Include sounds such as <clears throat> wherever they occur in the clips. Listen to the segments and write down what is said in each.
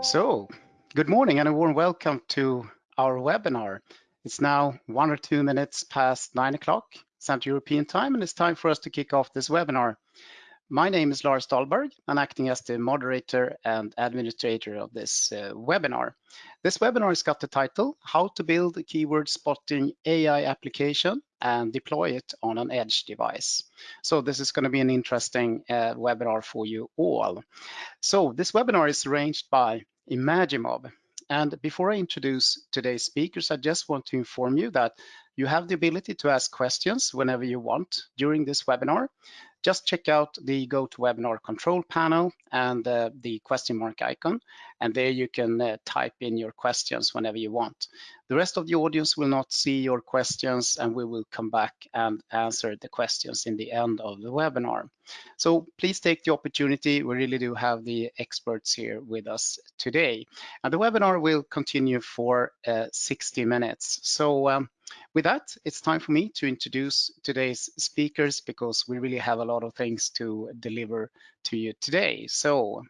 So, good morning and a warm welcome to our webinar. It's now one or two minutes past nine o'clock Central European time, and it's time for us to kick off this webinar. My name is Lars Dahlberg. I'm acting as the moderator and administrator of this uh, webinar. This webinar has got the title, How to Build a Keyword Spotting AI Application and Deploy it on an Edge Device. So this is going to be an interesting uh, webinar for you all. So this webinar is arranged by Imagimob. And before I introduce today's speakers, I just want to inform you that you have the ability to ask questions whenever you want during this webinar just check out the GoToWebinar control panel and uh, the question mark icon. And there you can uh, type in your questions whenever you want. The rest of the audience will not see your questions and we will come back and answer the questions in the end of the webinar. So please take the opportunity. We really do have the experts here with us today. And the webinar will continue for uh, 60 minutes. So um, with that, it's time for me to introduce today's speakers because we really have a lot of things to deliver to you today. So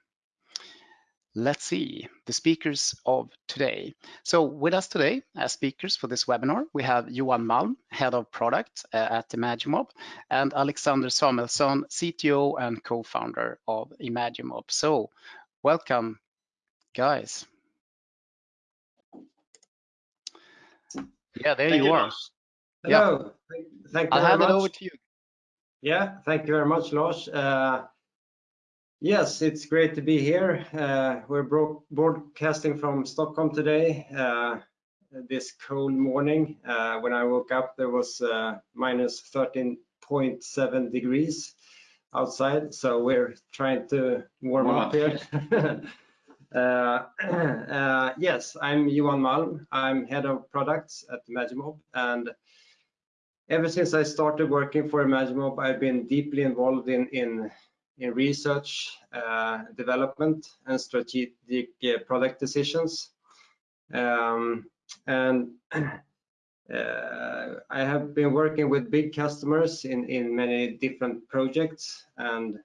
let's see the speakers of today. So with us today as speakers for this webinar, we have Johan Malm, Head of Product uh, at Imagimob, and Alexander Samuelsson, CTO and co-founder of Imagimob. So welcome, guys. Yeah, there thank you, are. Hello. Yeah. Thank, you I'll hand it over to you. Yeah, thank you very much, Lars. Uh, yes, it's great to be here. Uh, we're broadcasting from Stockholm today. Uh, this cold morning. Uh, when I woke up, there was uh, minus 13.7 degrees outside, so we're trying to warm, warm up, up here. <laughs> Uh, <clears throat> uh, yes, I'm Johan Malm. I'm head of products at Imagimob, and ever since I started working for Imagimob, I've been deeply involved in in, in research, uh, development, and strategic uh, product decisions. Um, and <clears throat> uh, I have been working with big customers in in many different projects, and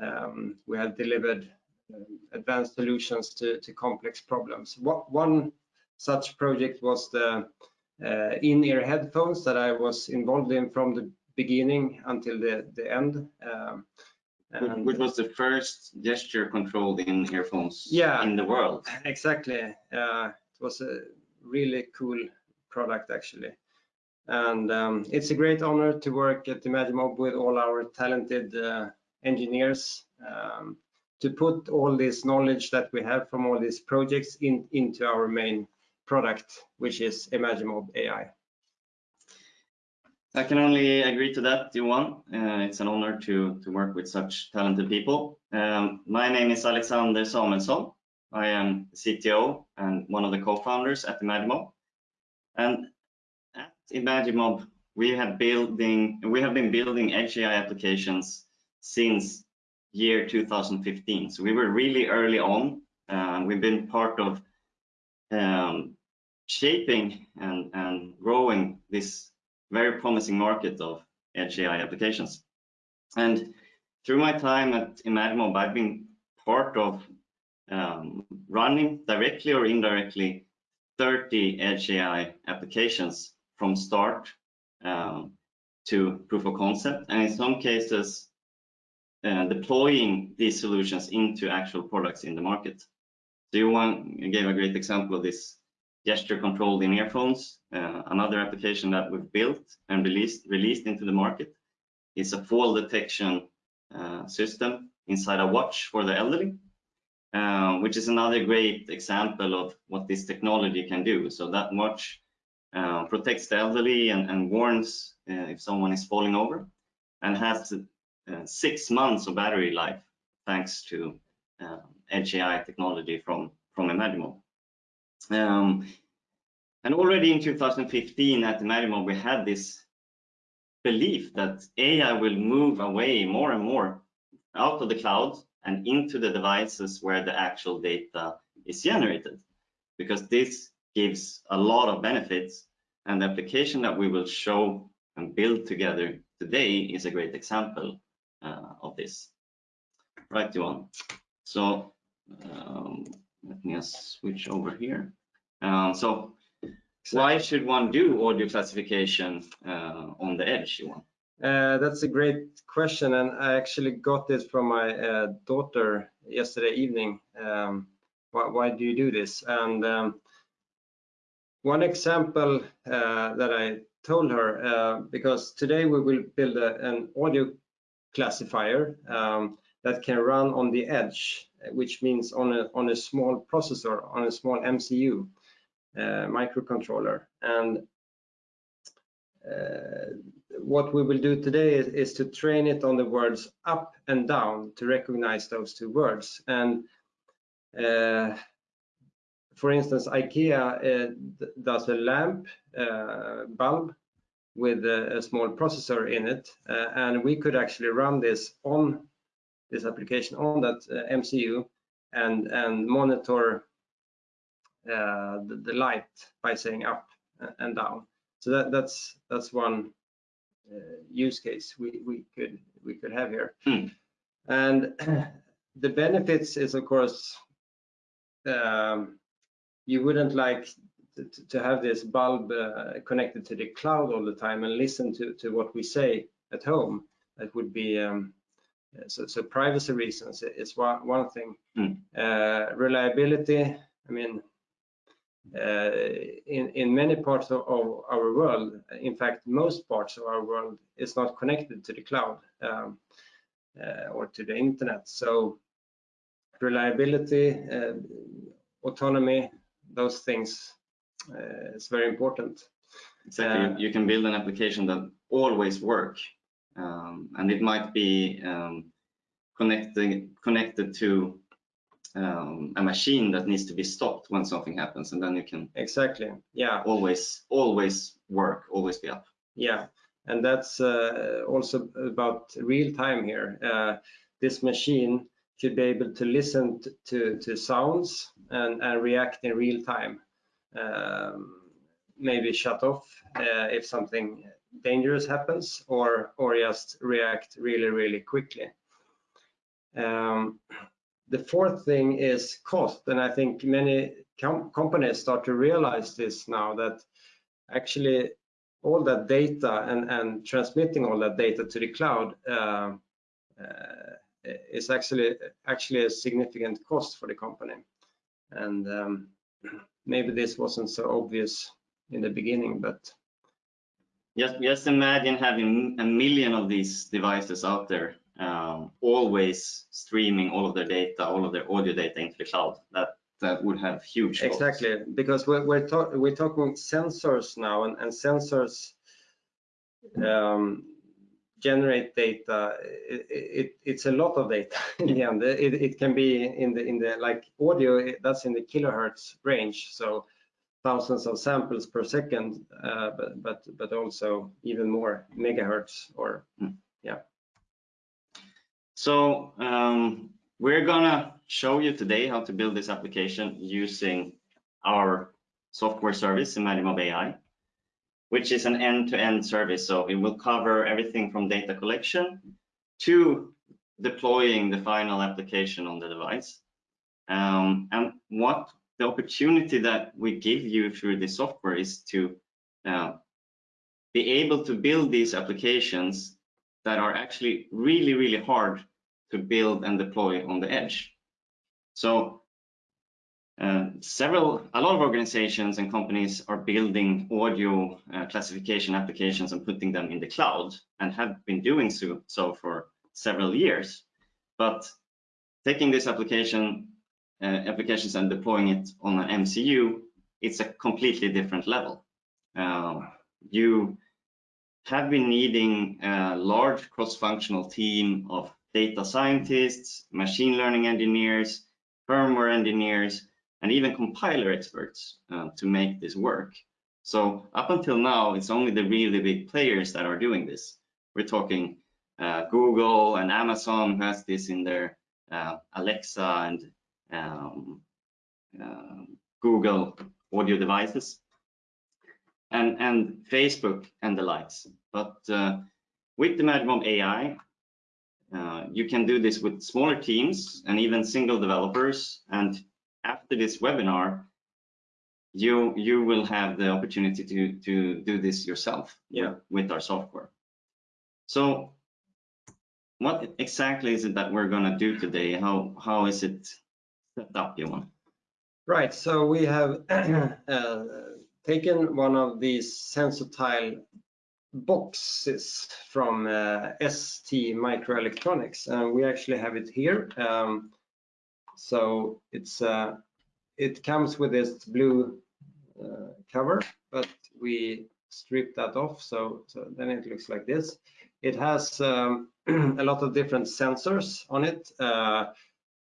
um, we have delivered advanced solutions to, to complex problems. What, One such project was the uh, in-ear headphones that I was involved in from the beginning until the, the end. Um, which was the first gesture controlled in earphones yeah, in the world. Exactly. Uh, it was a really cool product actually. And um, it's a great honor to work at Imagimob with all our talented uh, engineers. Um, to put all this knowledge that we have from all these projects in, into our main product, which is Imagimob AI. I can only agree to that, Johan. Uh, it's an honor to, to work with such talented people. Um, my name is Alexander Samuelsson. I am CTO and one of the co-founders at Imagimob. And at Imagimob, we have building we have been building edge AI applications since year 2015. So we were really early on. Uh, we've been part of um, shaping and, and growing this very promising market of edge AI applications. And through my time at Imagimob, I've been part of um, running directly or indirectly 30 edge AI applications from start um, to proof of concept, and in some cases uh, deploying these solutions into actual products in the market. So Johan gave a great example of this gesture controlled in earphones. Uh, another application that we've built and released, released into the market is a fall detection uh, system inside a watch for the elderly, uh, which is another great example of what this technology can do. So that watch uh, protects the elderly and, and warns uh, if someone is falling over and has uh, six months of battery life thanks to uh, Edge AI technology from, from Imagimob. Um, and already in 2015 at Imagimob, we had this belief that AI will move away more and more out of the cloud and into the devices where the actual data is generated, because this gives a lot of benefits. And the application that we will show and build together today is a great example uh, of this. right, Johan? So um, let me just switch over here. Um, so why should one do audio classification uh, on the edge, Johan? Uh, that's a great question, and I actually got this from my uh, daughter yesterday evening. Um, why, why, do you do this? And um, one example uh, that I told her, uh, because today we will build a, an audio classifier um, that can run on the edge, which means on a on a small processor, on a small MCU uh, microcontroller, and uh, what we will do today is, is, to train it on the words up and down to recognize those two words. And uh, for instance, IKEA uh, does a lamp uh, bulb with a, a, small processor in it, uh, and we could actually run this on this application on that uh, MCU and and monitor the, the light by saying up and down. So that, that's that's one uh, use case we, we could we could have here. Hmm. And <clears throat> the benefits is of course um, you wouldn't like to, to have this bulb uh, connected to the cloud all the time and listen to, to what we say at home. That would be um, so, so privacy reasons is one, one thing. Hmm. Uh, reliability, I mean, uh, in, in many parts of, of, our world, in fact, most parts of our world is not connected to the cloud um, uh, or to the internet. So reliability, uh, autonomy, those things uh, is very important. Exactly. Uh, you can build an application that always work, um, and it might be um, connected connected to um, a machine that needs to be stopped when something happens, and then you can exactly yeah always always work, always be up. Yeah, and that's uh, also about real time here. Uh, this machine should be able to listen to to sounds and, and react in real time. Um, maybe shut off uh, if something dangerous happens, or or just react really really quickly. Um, the fourth thing is cost, and I think many com companies start to realize this now that actually all that data and, and transmitting all that data to the cloud uh, uh, is actually actually a significant cost for the company. And um, <clears throat> maybe this wasn't so obvious in the beginning, but just just imagine having a million of these devices out there um, always streaming all of their data, all of their audio data into the cloud. That that would have huge costs. exactly because we're we're, talk, we're, talking sensors now, and, and sensors um, generate data. It, it, it's a lot of data <laughs> in the end. It, it can be in the in the like audio. That's in the kilohertz range. So thousands of samples per second, uh, but but but also even more megahertz or mm. yeah. So um, we're gonna show you today how to build this application using our software service, Imagimob AI, which is an end-to-end -end service. So it will cover everything from data collection to deploying the final application on the device. Um, and what the opportunity that we give you through the software is to uh, be able to build these applications that are actually really, really hard to build and deploy on the edge. So uh, several, a lot of organizations and companies are building audio uh, classification applications and putting them in the cloud and have been doing so, so for several years. But taking this application applications and deploying it on an MCU, it's a completely different level. Uh, you have been needing a large cross-functional team of data scientists, machine learning engineers, firmware engineers, and even compiler experts uh, to make this work. So up until now, it's only the really big players that are doing this. We're talking uh, Google and Amazon has this in their uh, Alexa and um, uh, Google audio devices, and, and Facebook and the likes. But uh, with the Imagimob AI, Uh, you can do this with smaller teams and even single developers. And after this webinar, you you will have the opportunity to to do this yourself Yeah. with our software. So what exactly is it that we're going to do today? How how is it set up, Johan? Right, so we have <clears throat> uh, taken one of these SensorTile boxes from uh, ST Microelectronics, and we actually have it here. Um, so it's uh, it comes with this blue uh, cover, but we strip that off, so so then it looks like this. It has um, <clears throat> a lot of different sensors on it.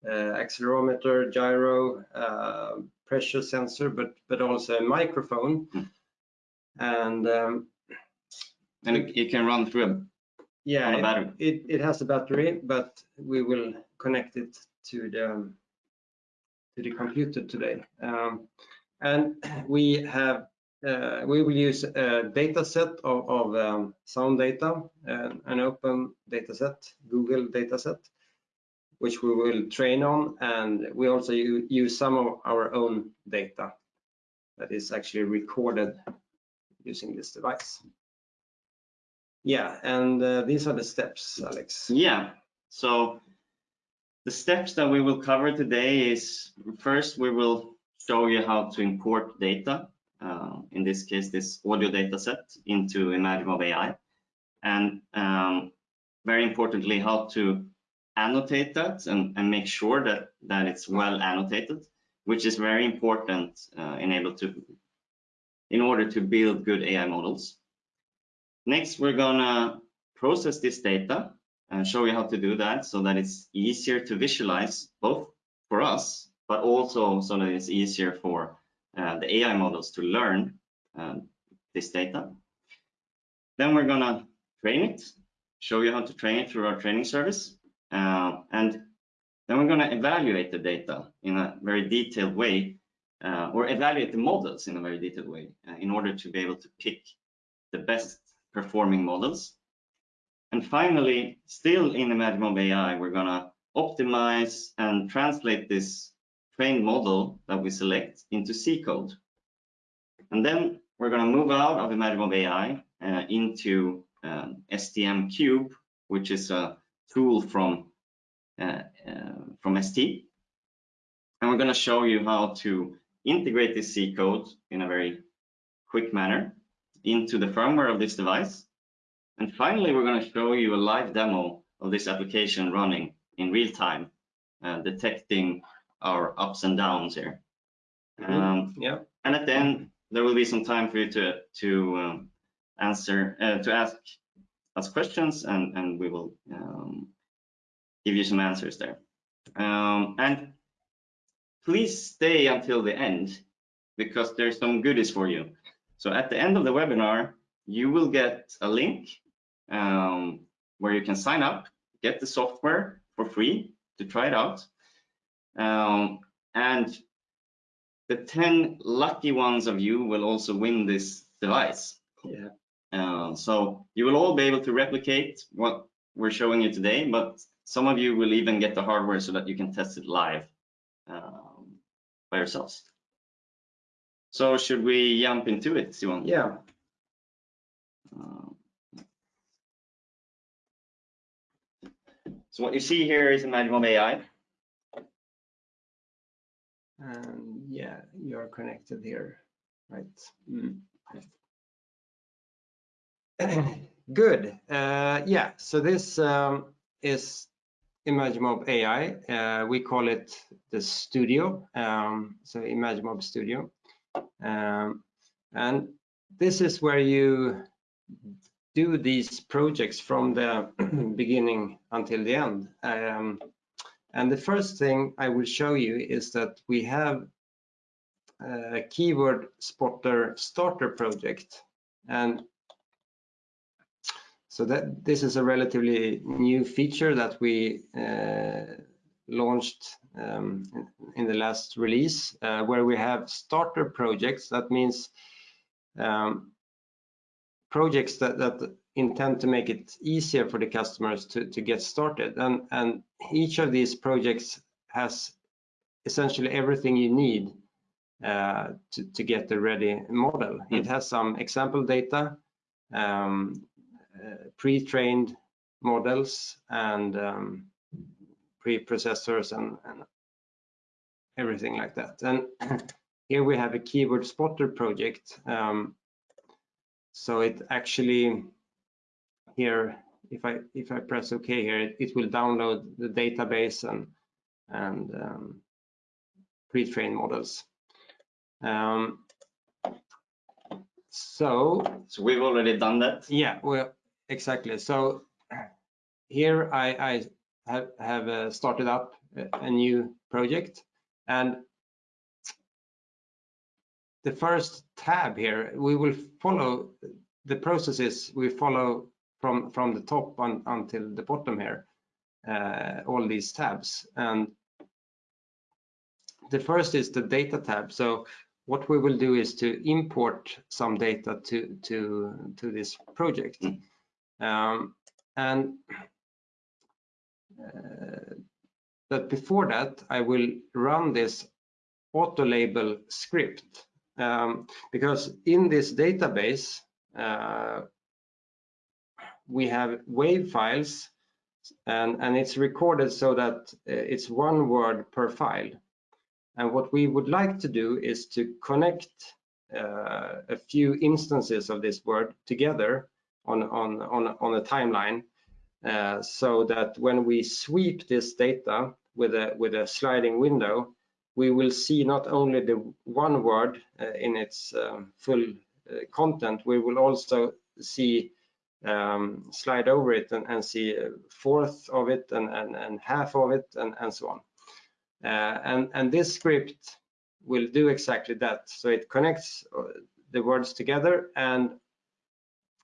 Uh, accelerometer, gyro, uh, pressure sensor, but but also a microphone. Mm. And um, And it, it can run through a, yeah, a it, battery. it, it has a battery, but we will connect it to the to the computer today. Um, and <clears throat> we have uh, we will use a data set of, of um, sound data, uh, an open data set, Google data set, which we will train on. And we also use some of our own data that is actually recorded using this device. Yeah, and uh, these are the steps, Alex. Yeah, so the steps that we will cover today is first we will show you how to import data, uh, in this case this audio data set into Imagimob AI, and um, very importantly how to annotate that and, and make sure that, that it's well annotated, which is very important uh, in, able to, in order to build good AI models. Next, we're gonna process this data and show you how to do that so that it's easier to visualize both for us, but also so that it's easier for uh, the AI models to learn um, this data. Then we're gonna train it, show you how to train it through our training service. Uh, and then we're gonna evaluate the data in a very detailed way, uh, or evaluate the models in a very detailed way uh, in order to be able to pick the best performing models. And finally, still in Imagimob AI, we're gonna optimize and translate this trained model that we select into C code. And then we're gonna move out of Imagimob AI uh, into um, STM Cube, which is a tool from uh, uh, from ST. And we're gonna show you how to integrate this C code in a very quick manner into the firmware of this device. And finally, we're going to show you a live demo of this application running in real time, uh, detecting our ups and downs here. Um, Yeah, and at the end, there will be some time for you to to um, answer uh, to ask us questions, and and we will um, give you some answers there. Um, and please stay until the end because there's some goodies for you. So at the end of the webinar, you will get a link um, where you can sign up, get the software for free to try it out. Um, and the 10 lucky ones of you will also win this device. yeah, Uh, so you will all be able to replicate what we're showing you today, but some of you will even get the hardware so that you can test it live um, by yourselves. So should we jump into it, Simon? yeah. Um, So what you see here is Imagimob AI. And yeah, you're connected here, right? Mm. <coughs> Good. Uh, yeah, so this um, is Imagimob AI. Uh, we call it the studio, um, so Imagimob Studio. Um, and this is where you do these projects from the <coughs> beginning until the end. Um, and the first thing I will show you is that we have a keyword spotter starter project. And so that this is a relatively new feature that we uh, launched um, in, the last release, uh, where we have starter projects. That means um, projects that, that intend to make it easier for the customers to, to get started. And, and each of these projects has essentially everything you need uh, to, to get the ready model. Mm. It has some example data, um, pre-trained models and um, pre-processors and, and everything like that. And <clears throat> here we have a keyword spotter project. Um, so it actually here, if I if I press OK here, it, it will download the database and and um, pre-trained models. Um, so So we've already done that. yeah, well, exactly. So here I, I have, have uh, started up a, new project and the first tab here, we will follow the processes we follow from, from the top on, until the bottom here, uh, all these tabs. And the first is the data tab. So what we will do is to import some data to to to this project Mm. Um, and uh, but before that I will run this auto label script. Um, because in this database uh, we have wave files and and it's recorded so that uh, it's one word per file. And what we would like to do is to connect uh, a few instances of this word together on, on, on, on a timeline uh, so that when we sweep this data with a, with a sliding window, we will see not only the one word uh, in its um, full uh, content, we will also see um, slide over it and, and see a fourth of it and, and, and half of it and, and so on. Uh, and, and this script will do exactly that. So it connects uh, the words together and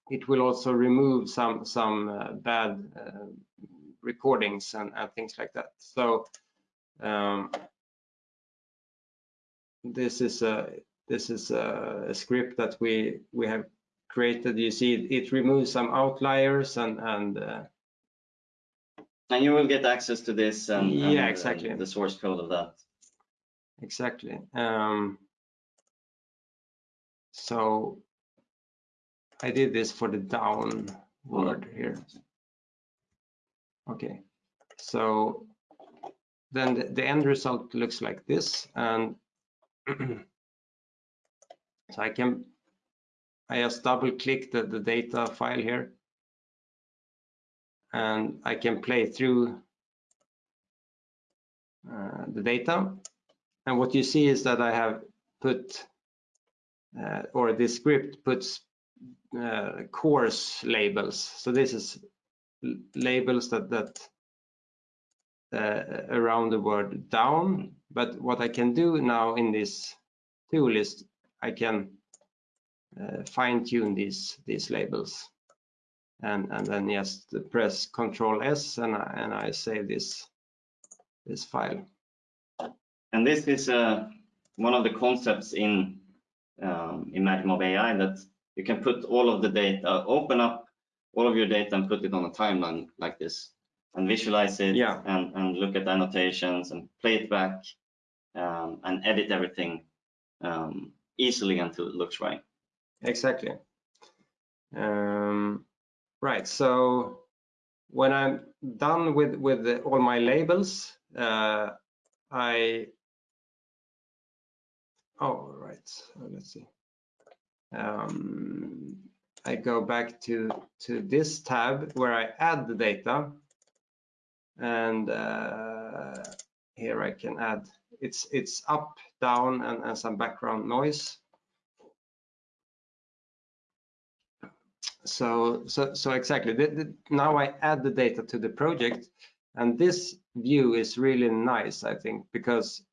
it will also remove some some uh, bad uh, recordings and, and, things like that. So um, this is a this is a, a, script that we we have created. You see, it, it removes some outliers and and uh, and you will get access to this and, and yeah, exactly. uh, the source code of that. Exactly. Um, so I did this for the down word here. Okay. So then the, the end result looks like this and <clears throat> so I can I just double click the, the data file here and I can play through uh, the data. And what you see is that I have put, uh, or this script puts uh, coarse labels. So this is labels that, that uh, around the word down. But what I can do now in this tool is I can uh, fine tune these, these labels and and then just press Control S and I, and I save this this file. And this is uh, one of the concepts in um, in Imagimob AI that you can put all of the data, open up all of your data and put it on a timeline like this and visualize it yeah. and, and look at annotations and play it back um, and edit everything um, easily until it looks right. Exactly. Um, Right, so when I'm done with, with the, all my labels, uh, I, oh, right, let's see. Um, I go back to, to this tab where I add the data. And uh, here I can add, it's, it's up, down and, and some background noise. so so so exactly the, the, now i add the data to the project. And this view is really nice i think because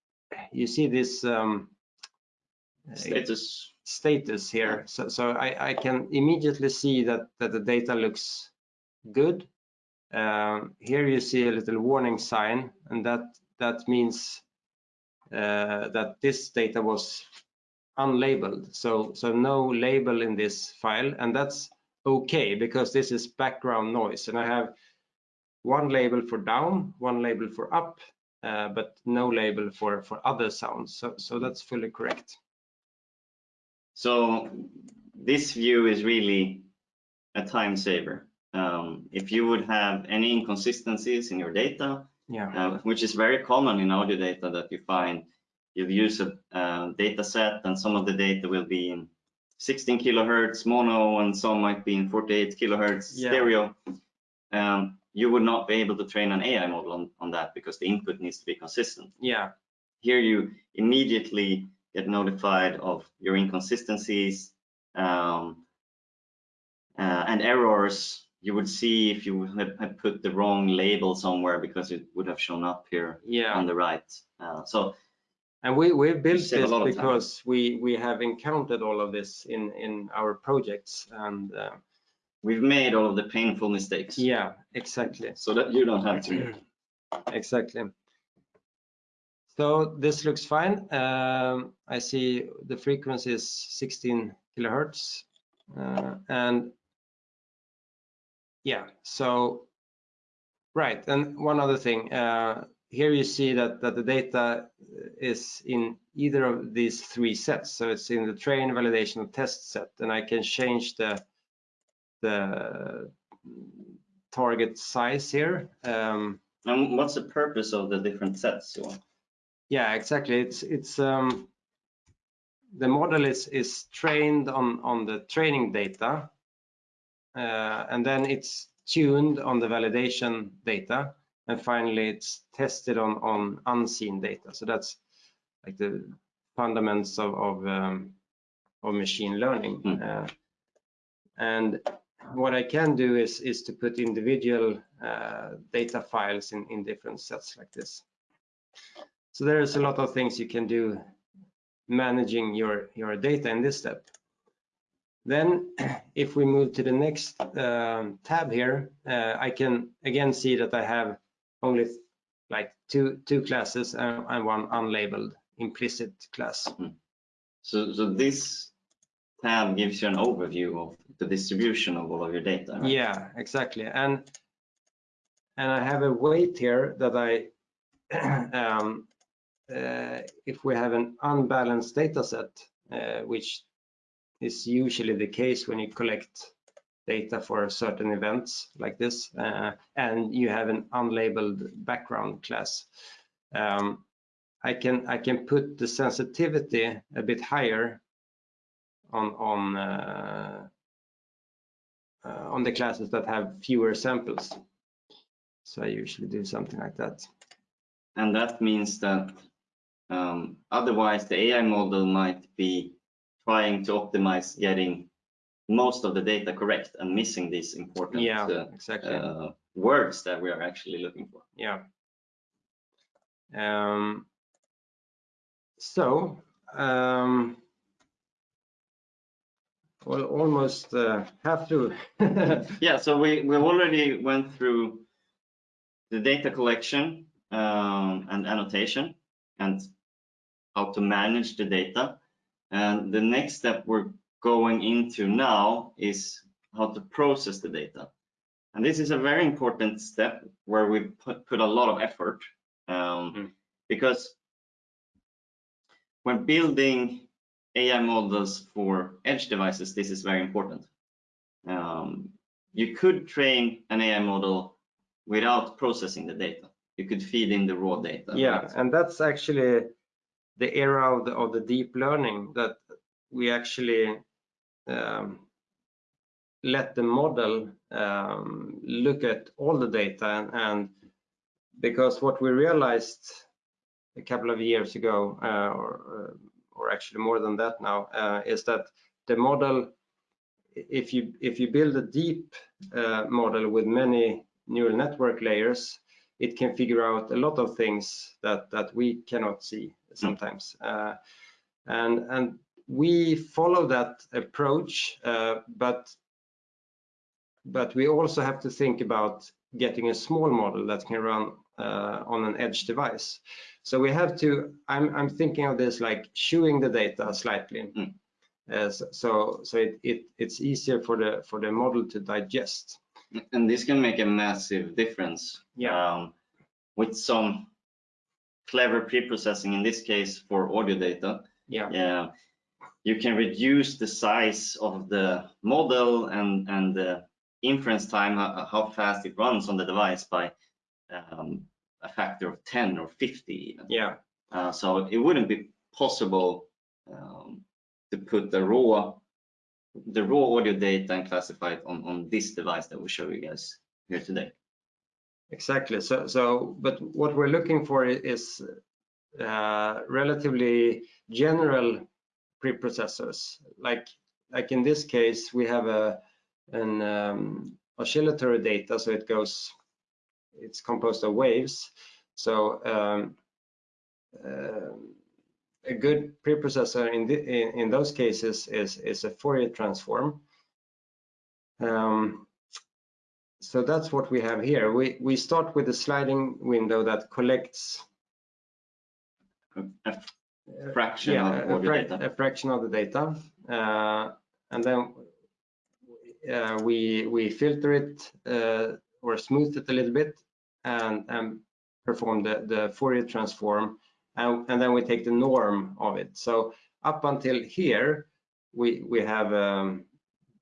you see this um, status status here. So so i i can immediately see that that the data looks good. Um, here you see a little warning sign and that that means uh, that this data was unlabeled. So so no label in this file and that's okay because this is background noise. And I have one label for down, one label for up, uh, but no label for, for other sounds. So, so that's fully correct. So this view is really a time saver. Um, if you would have any inconsistencies in your data, Yeah. uh, which is very common in audio data that you find you use a uh, data set and some of the data will be in 16 kilohertz mono and some might be in 48 kilohertz Yeah. stereo. Um, you would not be able to train an AI model on, on that because the input needs to be consistent. Yeah. Here you immediately get notified of your inconsistencies um, uh, and errors. You would see if you had, put the wrong label somewhere because it would have shown up here Yeah. on the right. Uh, so And we we built this lot of time. because we we have encountered all of this in in our projects and uh, we've made all of the painful mistakes yeah, exactly. so that you don't have to. <clears throat> Exactly. So this looks fine. Um, I see the frequency is 16 kilohertz. Uh, and yeah, so right. And one other thing, uh, here you see that, that the data is in either of these three sets. So it's in the train, validation, test set, and I can change the the target size here. Um, And what's the purpose of the different sets? Yeah, exactly. It's it's um the model is is trained on on the training data, uh, and then it's tuned on the validation data, and finally it's tested on on unseen data. So that's like the fundamentals of of, um, of machine learning. Mm. Uh, and what I can do is is to put individual uh, data files in in different sets like this. So there's a lot of things you can do managing your, your data in this step. Then <clears throat> if we move to the next um, tab here, uh, I can again see that I have only like two, two classes and, and one unlabeled implicit class. So, so this tab gives you an overview of the distribution of all of your data. right? Yeah, exactly. And and I have a weight here that I, <clears throat> um, if we have an unbalanced data set, uh, which is usually the case when you collect data for certain events like this, uh, and you have an unlabeled background class, um, I can I can put the sensitivity a bit higher on on uh, uh, on the classes that have fewer samples. So I usually do something like that. And that means that um, otherwise the AI model might be trying to optimize getting most of the data correct and missing these important Yeah, uh, exactly. uh, words that we are actually looking for. yeah. Um, so, um, well, almost uh, have to. <laughs> Yeah, so we, we already went through the data collection um, and annotation and how to manage the data. And the next step we're going into now is how to process the data. And this is a very important step where we put, put a lot of effort um, Mm. because when building AI models for edge devices, this is very important. Um, you could train an AI model without processing the data. You could feed in the raw data. yeah, right? and that's actually the era of the, of the deep learning that we actually um, let the model um, look at all the data and, and because what we realized a couple of years ago uh, or, or actually more than that now uh, is that the model if you if you build a deep uh, model with many neural network layers it can figure out a lot of things that that we cannot see sometimes uh, and and we follow that approach uh, but but we also have to think about getting a small model that can run uh, on an edge device so we have to i'm i'm thinking of this like chewing the data slightly Mm. Uh, so so, so it, it, it's easier for the for the model to digest. And this can make a massive difference. Yeah. Um, with some clever pre-processing, in this case for audio data, Yeah. yeah, you can reduce the size of the model and and the inference time, how, how fast it runs on the device by um, a factor of 10 or 50 even. Yeah. Uh, so it wouldn't be possible um, to put the raw the raw audio data and classify it on, on this device that we'll show you guys here today. Exactly. So, so, but what we're looking for is uh, relatively general preprocessors. Like, like in this case, we have a an um, oscillatory data, so it goes, it's composed of waves. So, um, uh, a good preprocessor in, the, in in those cases is is a Fourier transform. Um, so that's what we have here. We, we start with a sliding window that collects A fraction yeah, of a, frac- data. a fraction of the data. Uh, and then uh, we, we filter it uh, or smooth it a little bit and, and perform the, the Fourier transform. And, and then we take the norm of it. So up until here, we, we have um,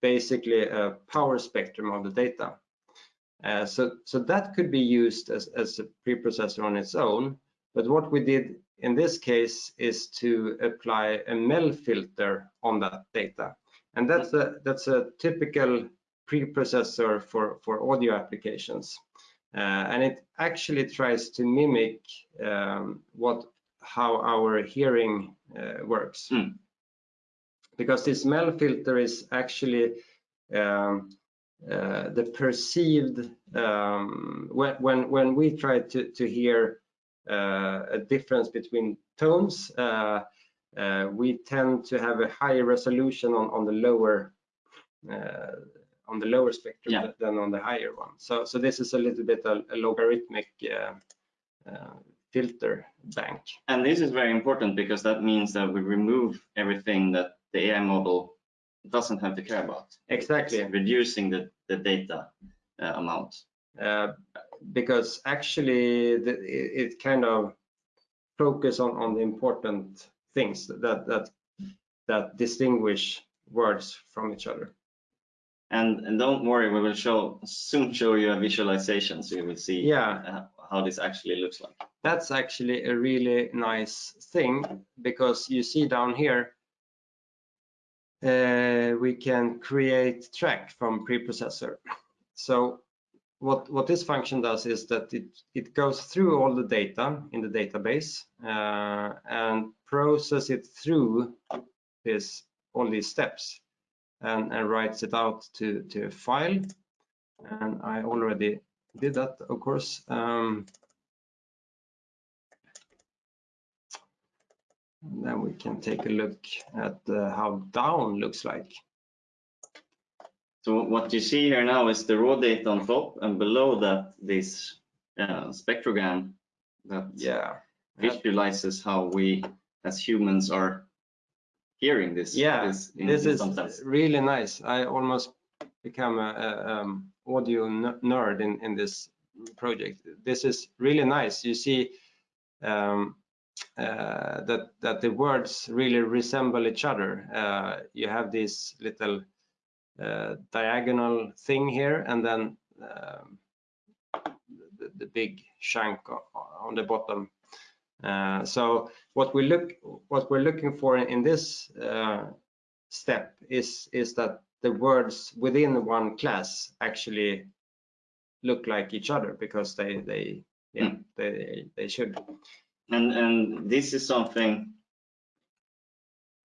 basically a power spectrum of the data. Uh, so, so that could be used as, as a preprocessor on its own. But what we did in this case is to apply a MEL filter on that data. And that's a, that's a typical preprocessor for, for audio applications. Uh, and it actually tries to mimic um, what how our hearing uh, works. Mm. Because this MEL filter is actually um, uh, the perceived um, when when when we try to to hear uh, a difference between tones, uh, uh, we tend to have a higher resolution on on the lower uh, on the lower spectrum Yeah. than on the higher one. So so this is a little bit a, a logarithmic uh, uh, filter bank. And this is very important because that means that we remove everything that the AI model doesn't have to care about. Exactly. Reducing the, the data uh, amount. uh, because actually the, it, it kind of focus on, on the important things that that that distinguish words from each other. And, and don't worry, we will show soon show you a visualization so you will see Yeah, uh, how this actually looks like. that's actually a really nice thing because you see down here uh, we can create track from preprocessor. So what what this function does is that it it goes through all the data in the database uh, and process it through this all these steps and, and writes it out to to a file. And I already did that, of course. Um, And then we can take a look at uh, how down looks like. So what you see here now is the raw data on top and below that this uh, spectrogram that Yeah. visualizes how we as humans are hearing this. Yeah, this, in- This is some sense. really nice. I almost become a, a um, audio nerd in, in this project. This is really nice. You see um, uh, that that the words really resemble each other. Uh, you have this little uh, diagonal thing here, and then um, the, the big chunk o- on the bottom. Uh, so what we look what we're looking for in, in this uh, step is is that the words within one class actually look like each other because they they yeah they they should And, and this is something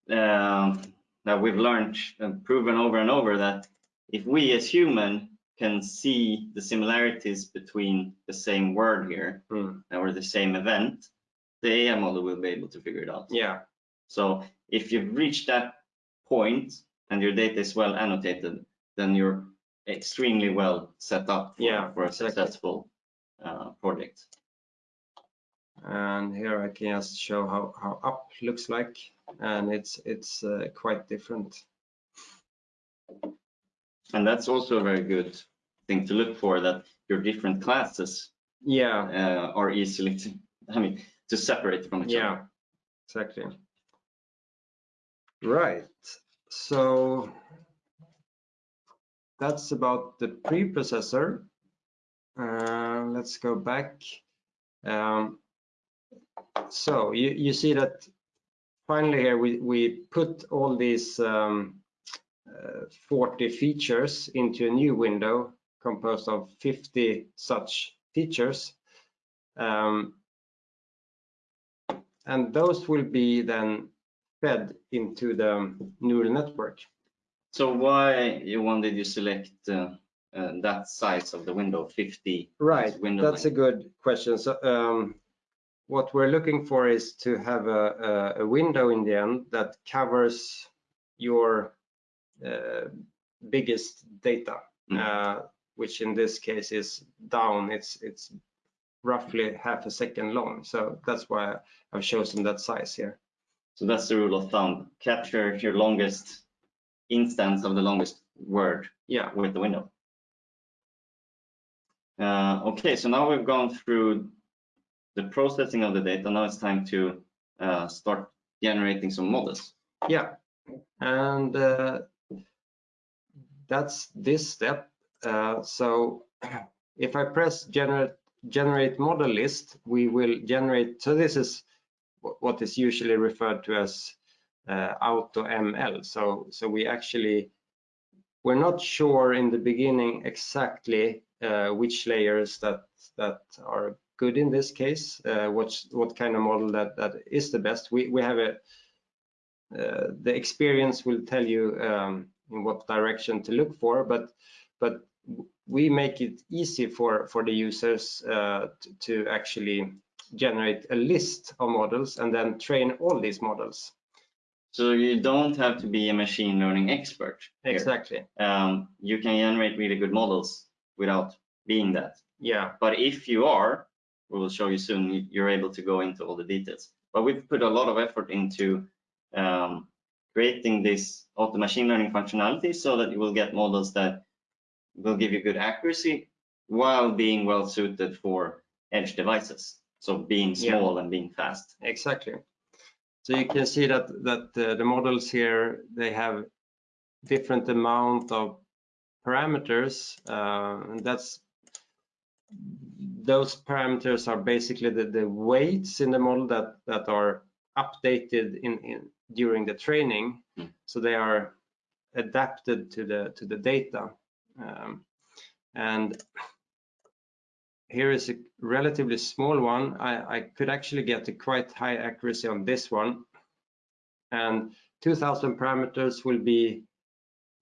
um, that we've learned and proven over and over that if we as human can see the similarities between the same word here Mm. or the same event, the AI model will be able to figure it out. yeah So if you've reached that point and your data is well annotated, then you're extremely well set up for, Yeah, for a successful uh, project. and here I can just show how how up looks like and it's it's uh, quite different. And that's also a very good thing to look for, that your different classes Yeah, uh, are easily, to, I mean, to separate from each yeah, other. Yeah, exactly. Right, so that's about the preprocessor. Uh, let's go back. Um, so you, you see that finally here we, we put all these um, uh, 40 features into a new window composed of 50 such features. Um, and those will be then fed into the neural network. So why, Johan, did you select uh, uh, that size of the window, 50? Right, window that's a good question. So um, what we're looking for is to have a, a, a window in the end that covers your uh, biggest data, Mm. uh, which in this case is down. It's it's roughly half a second long. So that's why I've chosen that size here. So that's the rule of thumb. Capture your longest instance of the longest word Yeah, with the window. Uh, okay, so now we've gone through the processing of the data. Now it's time to uh, start generating some models. yeah, and uh, that's this step. Uh, so <clears throat> if I press generate generate model list, we will generate. So this is what is usually referred to as uh, auto ML. So so we actually we're not sure in the beginning exactly uh, which layers that that are good in this case. Uh, what's what kind of model that that is the best. We we have a uh, the experience will tell you um, in what direction to look for, but but we make it easy for for the users uh, to actually generate a list of models and then train all these models. So you don't have to be a machine learning expert. here. Exactly. Um, you can generate really good models without being that. Yeah. But if you are, we will show you soon, you- you're able to go into all the details. But we've put a lot of effort into um, creating this auto machine learning functionality so that you will get models that will give you good accuracy while being well suited for edge devices. So being Yeah. small and being fast. Exactly. So you can see that that uh, the models here they have different amount of parameters, uh, and that's those parameters are basically the, the weights in the model that that are updated in, in during the training. Mm. So they are adapted to the to the data. Um, and here is a relatively small one. I, I could actually get a quite high accuracy on this one. And 2000 parameters will be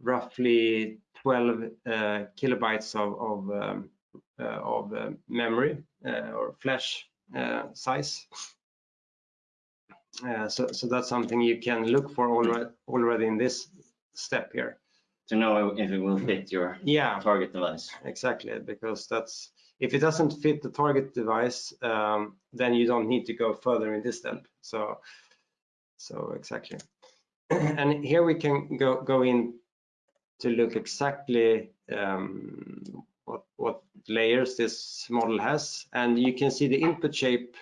roughly 12 uh, kilobytes of, of, um, uh, of uh, memory uh, or flash uh, size. Uh, so, so that's something you can look for already, already in this step here. To know if it will fit your Yeah, target device. exactly, because that's if it doesn't fit the target device, um, then you don't need to go further in this step. So, so exactly. <clears throat> and here we can go go in to look exactly um, what what layers this model has, and you can see the input shape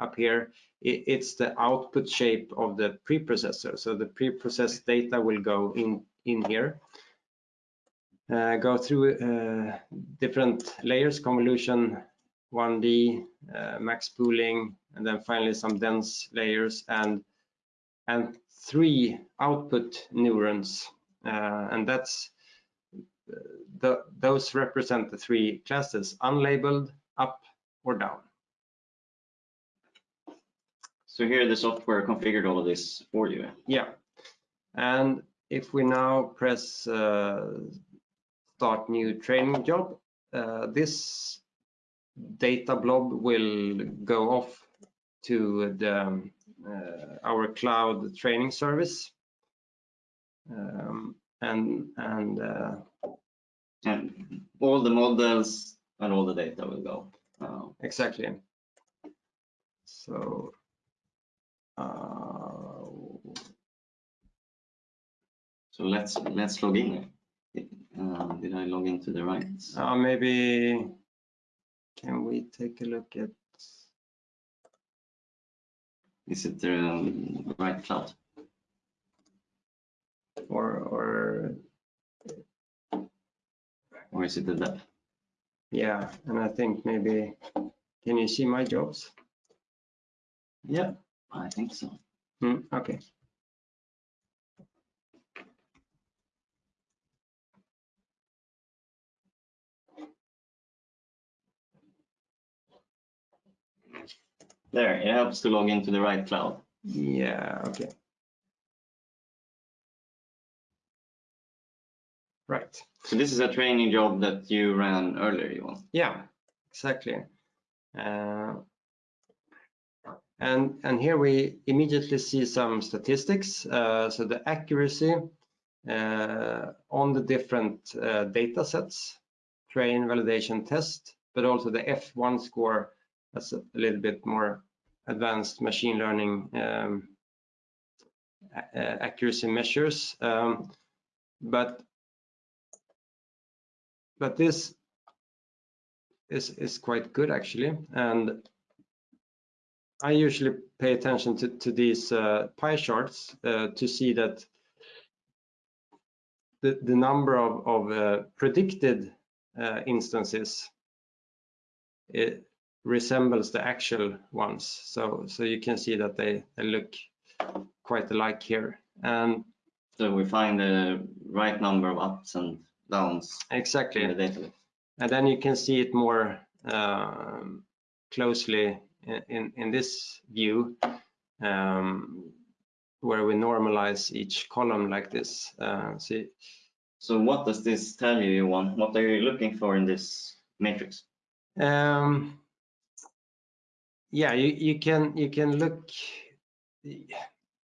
up here. It, it's the output shape of the preprocessor. So the preprocessed data will go in in here uh, go through uh, different layers, convolution, 1D, uh, max pooling, and then finally some dense layers and and three output neurons. Uh, and that's uh, the, those represent the three classes, unlabeled, up, or down. So here the software configured all of this for you. Yeah. And if we now press uh, start new training job, uh, this data blob will go off to the um, uh, our cloud training service. Um, and and uh, And all the models and all the data will go. Uh, exactly. So uh, So let's let's log in. Uh, did I log into the right? Uh, maybe, can we take a look at, Is it the um, right cloud? or, or, Or is it the dev? yeah, and I think maybe, can you see my jobs? Yeah, I think so. Hmm, okay. There, it helps to log into the right cloud. Yeah, okay. Right. So this is a training job that you ran earlier, Johan. Yeah, exactly. Uh, And, and here we immediately see some statistics. Uh, So the accuracy uh, on the different uh, data sets, train, validation, test, but also the F1 score, that's a little bit more advanced machine learning um, accuracy measures. Um, But but this is is quite good actually and i usually pay attention to, to these uh, pie charts uh, to see that the, the number of, of uh, predicted uh, instances it resembles the actual ones so so you can see that they, they look quite alike here and So we find the right number of ups and downs exactly in the database. And then you can see it more um, closely in, in, in this view, um, where we normalize each column like this. Uh, see, So what does this tell you, Johan? What are you looking for in this matrix? um, yeah, you, you can you can look.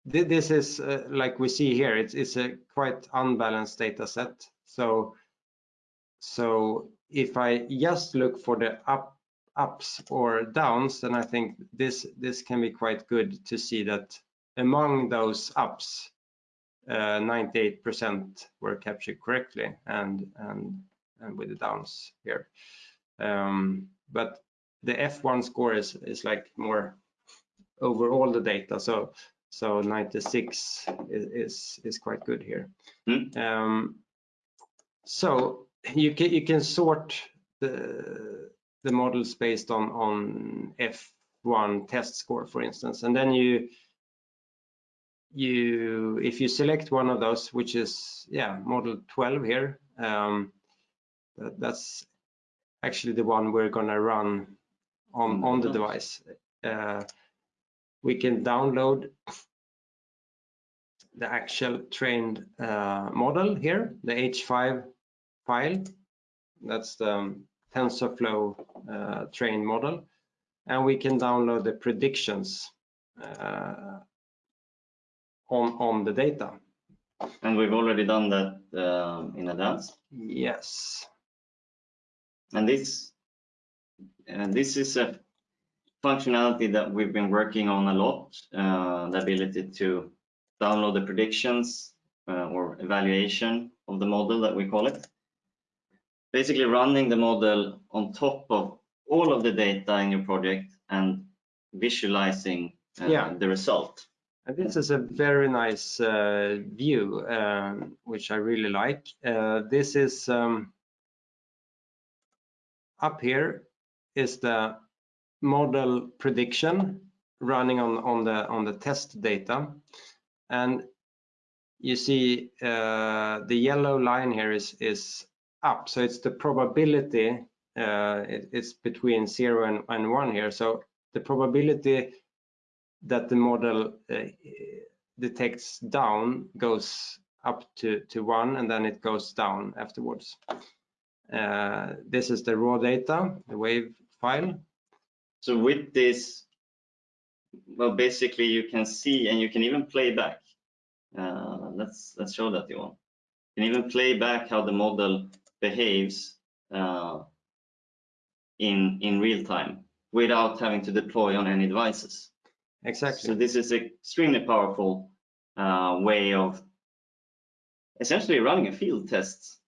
This is uh, like we see here. It's it's a quite unbalanced data set. So so if I just look for the up ups or downs, then I think this this can be quite good to see that among those ups, 98% were captured correctly, and and and with the downs here. Um, but the F1 score is is like more over all the data, so so 96 is is, is quite good here. Hmm. Um, so you can you can sort the the models based on on F1 test score, for instance, and then you you if you select one of those, which is yeah model 12 here, um, that, that's actually the one we're gonna run on On the device. Uh, we can download the actual trained uh, model here, the H5 file. That's the um, TensorFlow uh, trained model. And we can download the predictions uh, on, on the data. And we've already done that um, in advance. Yes. And this, and this is a functionality that we've been working on a lot, uh, the ability to download the predictions uh, or evaluation of the model that we call it. Basically running the model on top of all of the data in your project and visualizing uh, Yeah. the result. And this is a very nice uh, view, um, which I really like. Uh, this is um, up here is the model prediction running on on the on the test data, and you see uh, the yellow line here is is up, so it's the probability. Uh, it, it's between zero and, and one here, so the probability that the model uh, detects down goes up to, to one and then it goes down afterwards. Uh, this is the raw data, the wave file. So with this, well, basically you can see and you can even play back. Uh, let's let's show that, Johan. You can even play back how the model behaves uh, in in real time without having to deploy on any devices. Exactly. So this is extremely powerful uh, way of essentially running a field test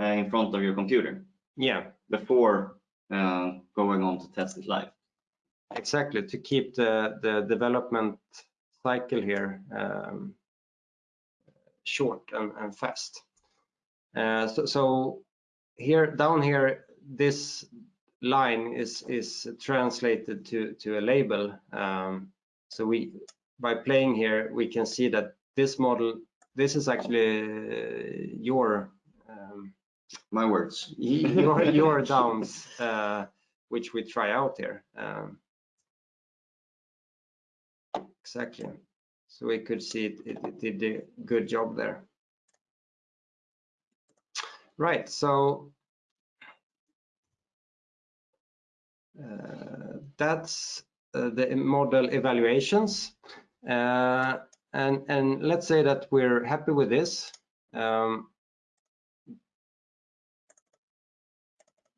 uh, in front of your computer Yeah, before uh, going on to test it live. exactly. To keep the, the development cycle here um, short and, and fast. Uh, so, so here, down here, this line is is translated to to a label. Um, so we, by playing here, we can see that this model, this is actually uh, your My words. your your downs, uh, which we try out there. Um, exactly. So we could see it, it, it did a good job there. Right. So uh, that's uh, the model evaluations. Uh, and and let's say that we're happy with this. Um,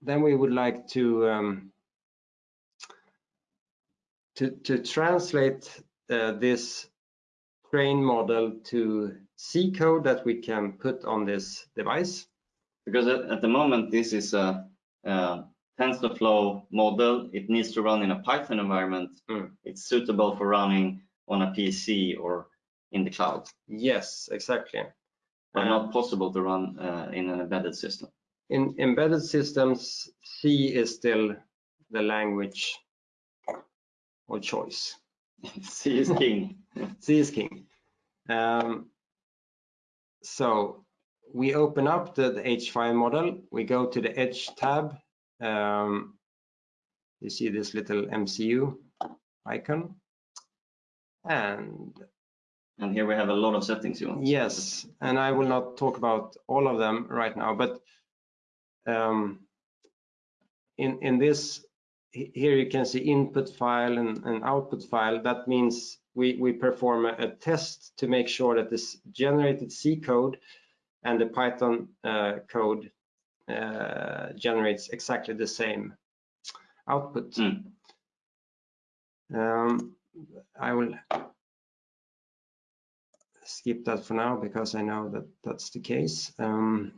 then we would like to um, to to translate uh, this train model to C code that we can put on this device. Because at, at the moment, this is a, a TensorFlow model. It needs to run in a Python environment. Mm. It's suitable for running on a PC or in the cloud, Yes, exactly. but Uh, not possible to run uh, in an embedded system. In embedded systems, C is still the language of choice. <laughs> C is king. C is king. Um, so we open up the, the H5 model. We go to the Edge tab. Um, you see this little MCU icon. And And here we have a lot of settings you want. yes, and I will not talk about all of them right now, but um, in, in this, here you can see input file and, and output file. That means we, we perform a, a test to make sure that this generated C code and the Python uh, code uh, generates exactly the same output. Mm. Um, I will skip that for now because I know that that's the case. Um,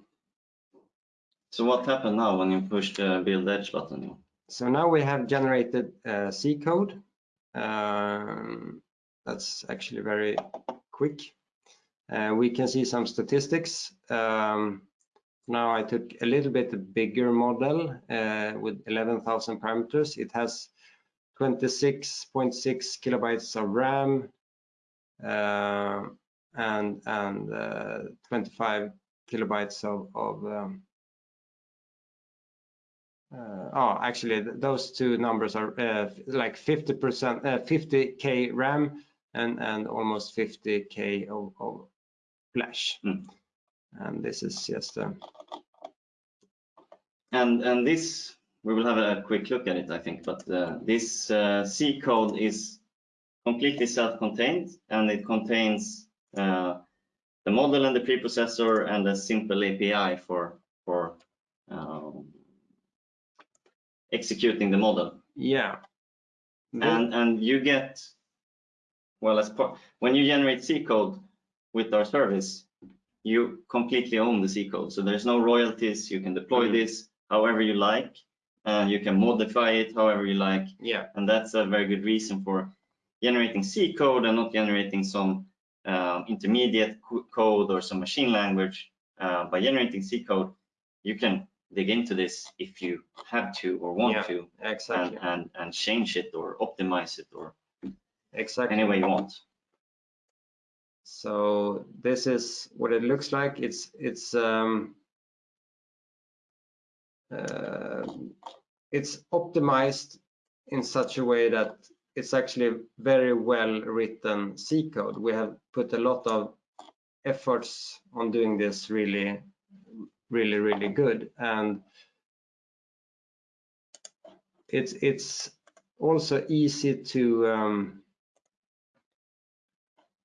So what happened now when you push the build edge button? so now we have generated uh, C code. Um, that's actually very quick. Uh, we can see some statistics. Um, now I took a little bit bigger model uh, with 11,000 parameters. It has 26.6 kilobytes of RAM uh, and and uh, 25 kilobytes of, of um, uh, oh, actually, th- those two numbers are uh, like 50%, uh, 50k RAM and and almost 50k of, of flash. Mm. And this is just uh, And and this we will have a quick look at it, I think. But uh, this uh, C code is completely self-contained, and it contains uh, the model and the preprocessor and a simple API for um, executing the model. yeah. And and you get well as part when you generate C code with our service, you completely own the C code. So there's no royalties. You can deploy Mhm. this however you like, and you can modify it however you like. yeah, And that's a very good reason for generating C code and not generating some uh, intermediate co- code or some machine language. Uh, by generating C code, you can dig into this if you have to or want Yeah, to exactly, and, and, and change it or optimize it or exactly. any way you want. So this is what it looks like. It's it's um, uh, it's optimized in such a way that it's actually very well written C code. We have put a lot of efforts on doing this really, really, really good. And it's it's also easy to um,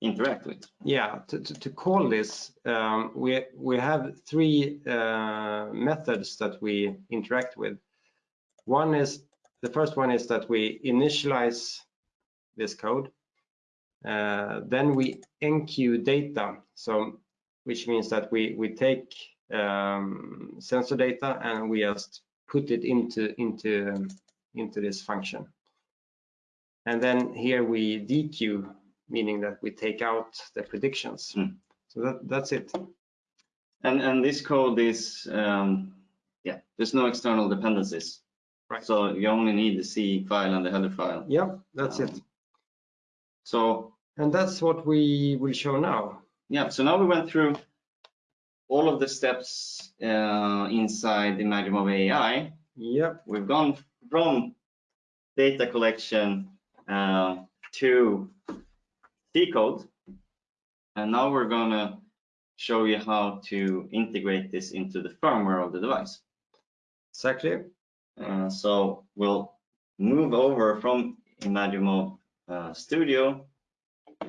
Interact with. yeah, to, to, to call this, um, we, we have three uh, methods that we interact with. One is, the first one is that we initialize this code. Uh, then we enqueue data. So which means that we we take um, sensor data and we just put it into into into this function. And then here we dequeue, meaning that we take out the predictions. Mm. So that that's it. And and this code is um, yeah, there's no external dependencies. Right. So you only need the C file and the header file. Yeah, that's it. Um, So And that's what we will show now. yeah, so now we went through all of the steps uh, inside Imagimob AI. Yep. We've gone from data collection uh, to C code, and now we're gonna show you how to integrate this into the firmware of the device. Exactly. Uh, so we'll move over from Imagimob uh, Studio,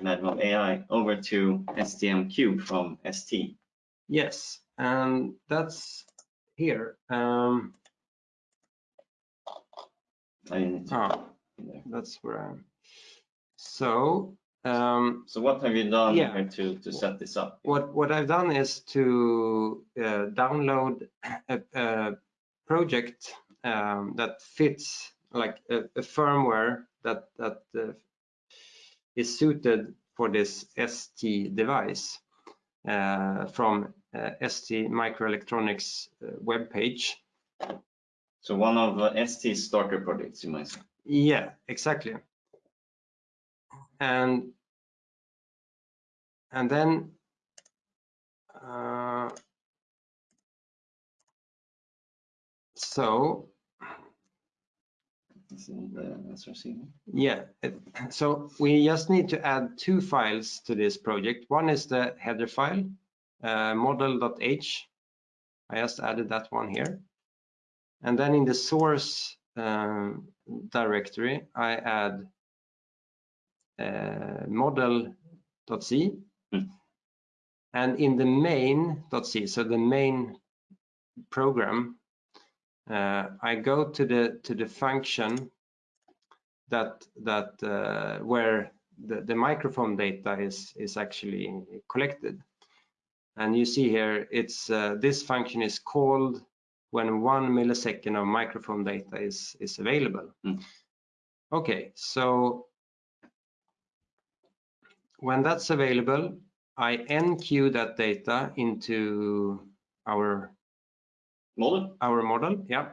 Imagimob AI, over to STM Cube from ST. Yes, and that's here. Um, I need to- ah, that's where I'm. So um, So what have you done Yeah. here to, to set this up? what what I've done is to uh, download a, a project um, that fits like a, a firmware that that uh, is suited for this ST device uh, from uh, ST Microelectronics uh, webpage. So one of uh, ST's starter projects, you might say. Yeah, exactly. And and then uh, so the yeah, so we just need to add two files to this project. One is the header file, uh, model.h. I just added that one here. And then in the source um, directory, I add uh, model.c. Hmm. And in the main.c, so the main program, uh, I go to the to the function that that uh, where the, the microphone data is is actually collected. And you see here, it's uh, this function is called when one millisecond of microphone data is is available. Mm. Okay, so when that's available, I enqueue that data into our Model? our model, yeah.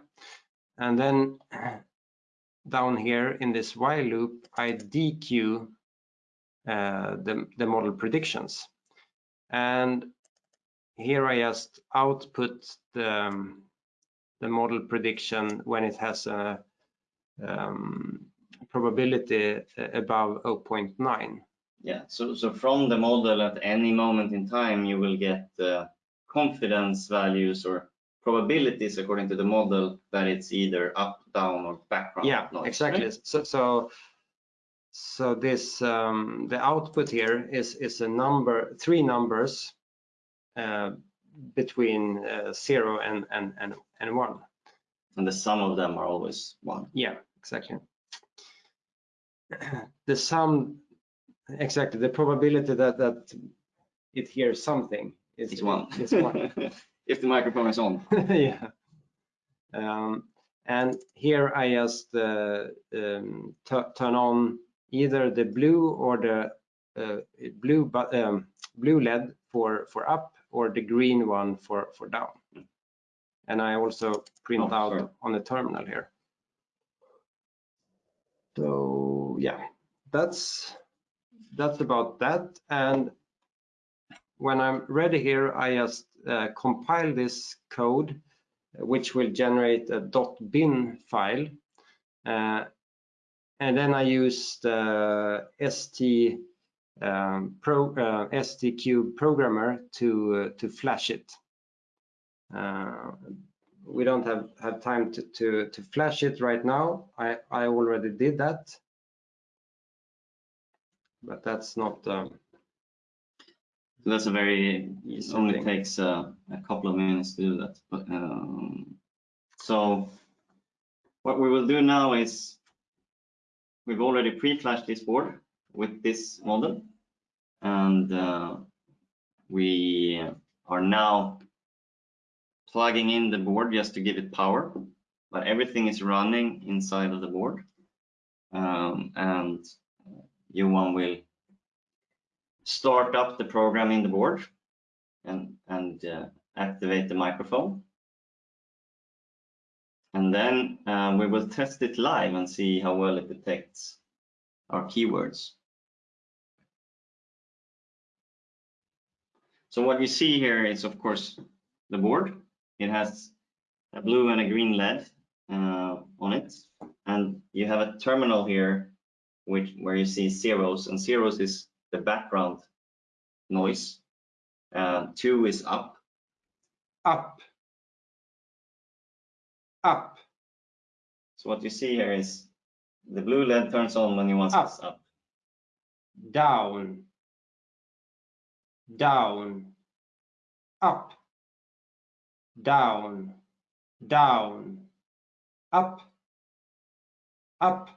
And then <clears throat> down here in this while loop, I dequeue uh, the, the model predictions. And here I just output the, um, the model prediction when it has a um, probability above 0.9. Yeah, so, so from the model at any moment in time, you will get uh, confidence values or probabilities according to the model that it's either up, down, or background Yeah, noise, exactly. right? So, so, so this um, the output here is is a number, three numbers uh, between uh, zero and and and and one. And the sum of them are always one. Yeah, exactly. The sum, exactly. The probability that that it hears something is It's one. Is one. <laughs> if the microphone is on. <laughs> yeah. Um, and here I just uh, um, tu- turn on either the blue or the uh, blue but um, blue LED for for up or the green one for for down. And I also print Oh, out sorry. on the terminal here. So yeah, that's that's about that. And when I'm ready here, I just uh, compile this code, which will generate a dot .bin file. Uh, and then I use the ST um, pro, uh, cube programmer to uh, to flash it. Uh, we don't have have time to to to flash it right now. I I already did that, but that's not. Um, that's a very, it only thing. takes uh, a couple of minutes to do that. But um, so what we will do now is we've already pre-flashed this board with this model. And uh, we are now plugging in the board just to give it power, but everything is running inside of the board. Um, and Johan will start up the program in the board and, and uh, activate the microphone. And then uh, we will test it live and see how well it detects our keywords. So what you see here is, of course, the board. It has a blue and a green LED uh, on it. And you have a terminal here which, where you see zeros, and zeros is the background noise. Uh, two is up. Up. Up. So what you see here is the blue LED turns on when you want Up. up. Down. Down. Up. Down. Down. Up. Up.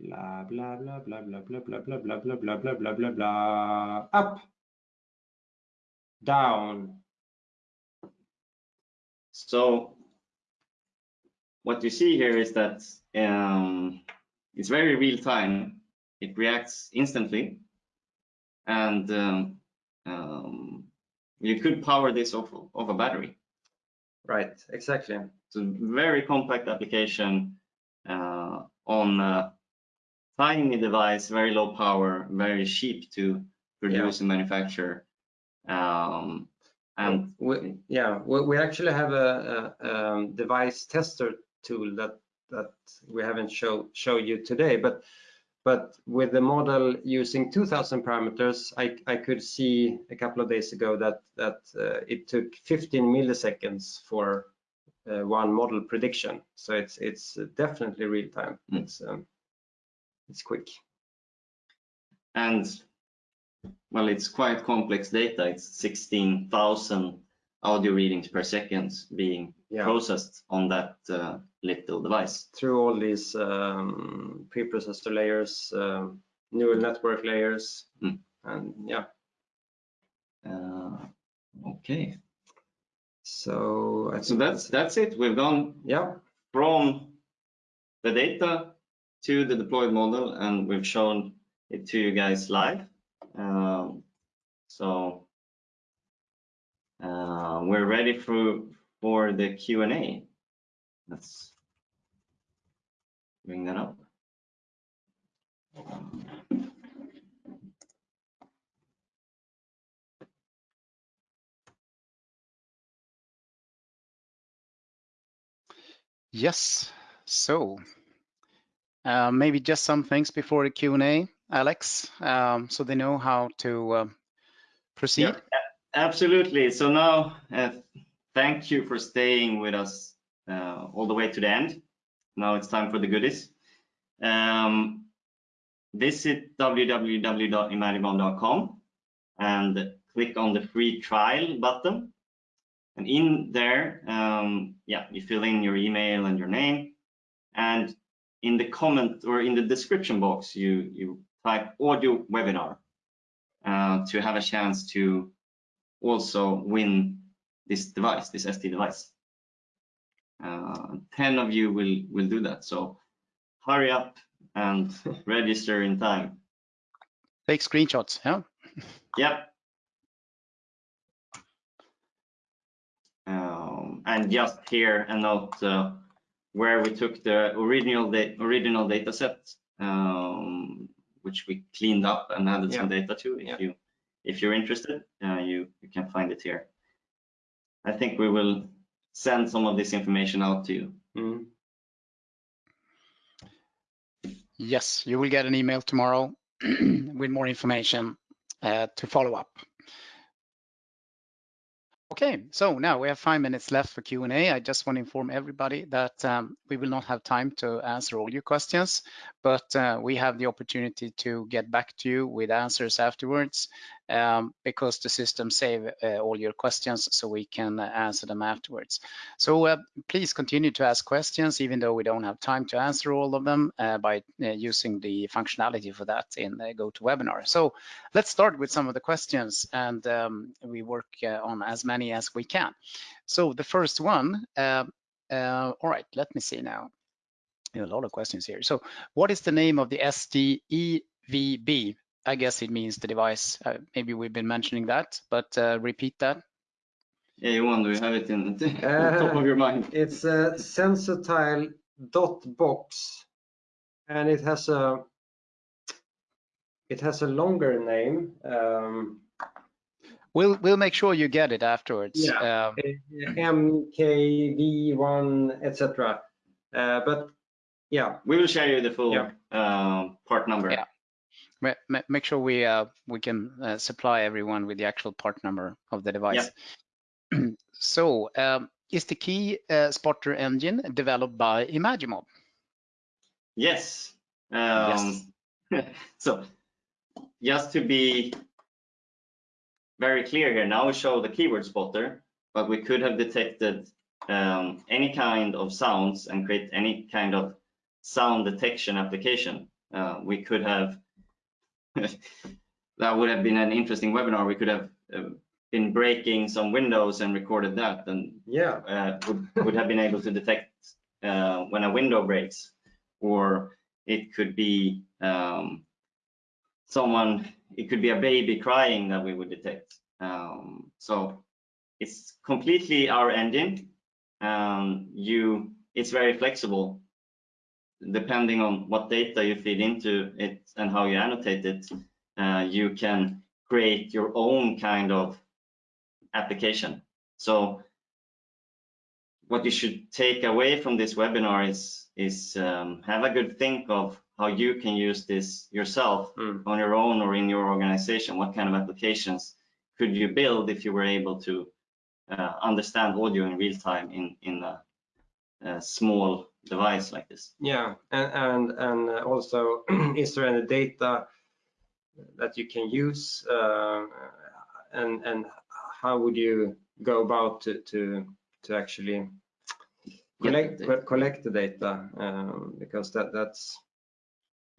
Blah blah blah blah blah blah blah blah blah blah blah blah blah blah blah. Up. Down. So what you see here is that um, it's very real time. It reacts instantly, and um, um, you could power this off of a battery. Right. Exactly. It's a very compact application uh, on a tiny device, very low power, very cheap to produce and manufacture. Um, and we, yeah, we, we actually have a, a um, device tester tool that that we haven't show show you today, but but with the model using 2000 parameters, I, I could see a couple of days ago that that uh, it took 15 milliseconds for uh, one model prediction. So it's it's definitely real time. Mm. It's um, it's quick. and well, it's quite complex data. It's 16,000 audio readings per second being Yeah. processed on that uh, little device. Through all these um, preprocessor layers, um, neural network layers, Mm. and yeah. Uh, okay, So I so that's that's it. We've gone yeah, from the data to the deployed model, and we've shown it to you guys live. Um, so uh, we're ready for for the Q and A. Let's bring that up. Yes, so uh, maybe just some things before the Q&A, Alex, um, so they know how to uh, proceed. Yeah, absolutely. So now, uh, thank you for staying with us uh, all the way to the end. Now it's time for the goodies. Um, visit www.imagimob.com and click on the free trial button. And in there, um, yeah, you fill in your email and your name. And in the comment or in the description box, you, you type audio webinar uh, to have a chance to also win this device, this SD device. Uh, 10 of you will, will do that. So hurry up and <laughs> register in time. Take screenshots, yeah? Yep. Um, and just here a note uh, where we took the original da original data set, um, which we cleaned up and added some data to. If Yeah. you if you're interested, uh, you you can find it here. I think we will send some of this information out to you. Mm. Yes, you will get an email tomorrow <clears throat> with more information uh, to follow up. Okay, so now we have five minutes left for Q&A. I just want to inform everybody that um, we will not have time to answer all your questions, but uh, we have the opportunity to get back to you with answers afterwards. Um, because the system save uh, all your questions so we can uh, answer them afterwards. So uh, please continue to ask questions even though we don't have time to answer all of them uh, by uh, using the functionality for that in uh, GoToWebinar. So let's start with some of the questions and um, we work on as many as we can. So the first one, all right, let me see now. A lot of questions here. So what is the name of the SDEVB I guess it means the device. Uh, maybe we've been mentioning that, but uh, repeat that. Yeah, Johan, do you have it in the uh, <laughs> top of your mind? It's a SensorTile dot box, and it has a it has a longer name. Um, we'll we'll make sure you get it afterwards. Yeah, um, MKV1, etc. Uh, but yeah, we will share you the full yeah. uh, part number. Yeah make sure we uh, we can uh, supply everyone with the actual part number of the device. Yeah. <clears throat> so, um, is the key uh, spotter engine developed by Imagimob? Yes. Um, yes. <laughs> so, just to be very clear here, now we show the keyword spotter, but we could have detected um, any kind of sounds and create any kind of sound detection application. Uh, we could have <laughs> that would have been an interesting webinar. We could have uh, been breaking some windows and recorded that and yeah. uh, would, would have been able to detect uh, when a window breaks or it could be um, someone it could be a baby crying that we would detect. Um, so it's completely our engine. Um, you it's very flexible depending on what data you feed into it and how you annotate it, uh, you can create your own kind of application. So what you should take away from this webinar is, is um, have a good think of how you can use this yourself mm. on your own or in your organization. What kind of applications could you build if you were able to uh, understand audio in real time in, in a, a small device like this. Yeah, and and, and also, <clears throat> is there any data that you can use, uh, and and how would you go about to to to actually collect yeah, collect the data um, because that that's.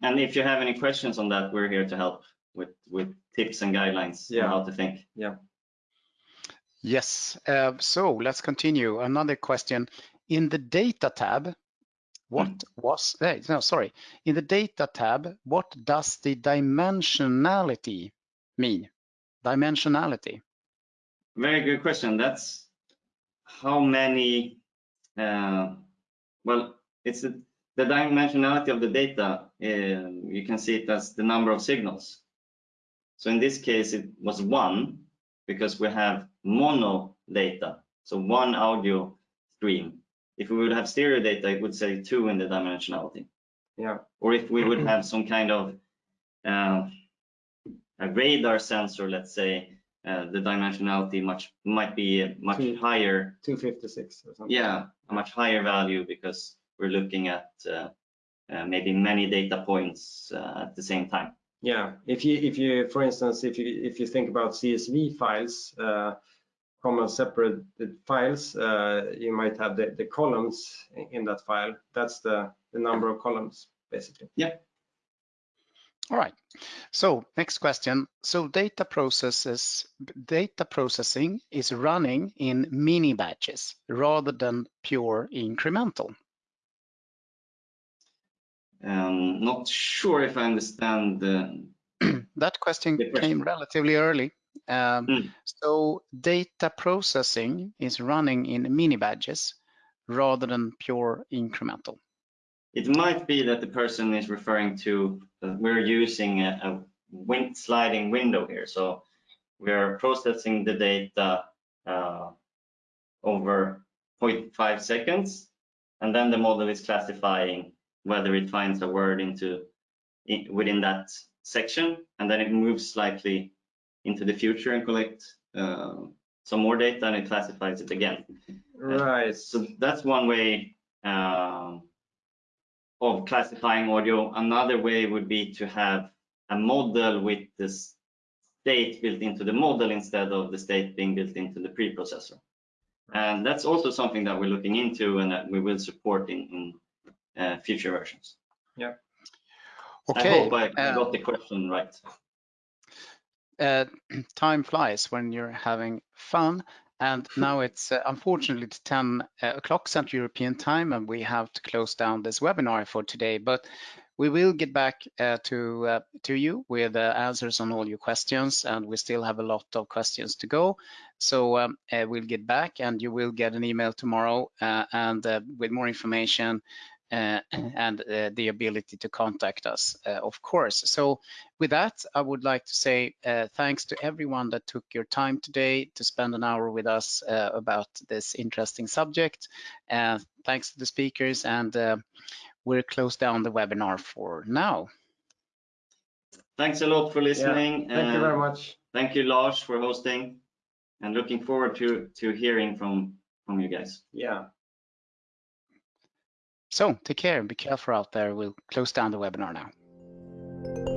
And if you have any questions on that, we're here to help with with tips and guidelines yeah. on how to think. Yeah. Yes. Uh, so let's continue. Another question. In the data tab, what mm. was, eh, no, sorry, in the data tab, what does the dimensionality mean? Dimensionality. Very good question. That's how many, uh, well, it's the, the dimensionality of the data. Uh, you can see it as the number of signals. So in this case, it was one because we have mono data. So one audio stream if we would have stereo data, it would say two in the dimensionality. Yeah. Or if we would have some kind of uh, a radar sensor, let's say, uh, the dimensionality much might be much Two, higher. 256 or something. Yeah, a much higher value because we're looking at uh, uh maybe many data points uh, at the same time. Yeah, if you if you for instance if you if you think about CSV files common separate files, uh, you might have the, the columns in that file. That's the, the number of columns, basically. Yeah. All right. So next question. So data processes, data processing is running in mini batches rather than pure incremental. Um, not sure if I understand the. <clears throat> that question, question came relatively early. Um, mm. So data processing is running in mini batches rather than pure incremental. It might be that the person is referring to uh, we're using a, a wind sliding window here. So we're processing the data uh, over 0.5 seconds, and then the model is classifying whether it finds a word into in, within that section, and then it moves slightly into the future and collect uh, some more data and it classifies it again. Right. Uh, so that's one way uh, of classifying audio. Another way would be to have a model with the state built into the model instead of the state being built into the preprocessor. And that's also something that we're looking into and that we will support in, in uh, future versions. I Okay, I hope I uh, got the question right. Uh, <clears throat> time flies when you're having fun. And now it's uh, unfortunately 10 uh, o'clock Central European time, and we have to close down this webinar for today. But we will get back uh, to uh, to you with uh, answers on all your questions, and we still have a lot of questions to go. So um, uh, we'll get back, and you will get an email tomorrow, uh, and uh, with more information <clears throat> and uh, the ability to contact us, uh, of course. So with that, I would like to say uh, thanks to everyone that took your time today to spend an hour with us uh, about this interesting subject. Uh, thanks to the speakers, and uh, we'll close down the webinar for now. Thanks a lot for listening. Thank you Uh, very much. Thank you, Lars, for hosting and looking forward to, to hearing from, from you guys. Yeah. So take care and be careful out there. We'll close down the webinar now.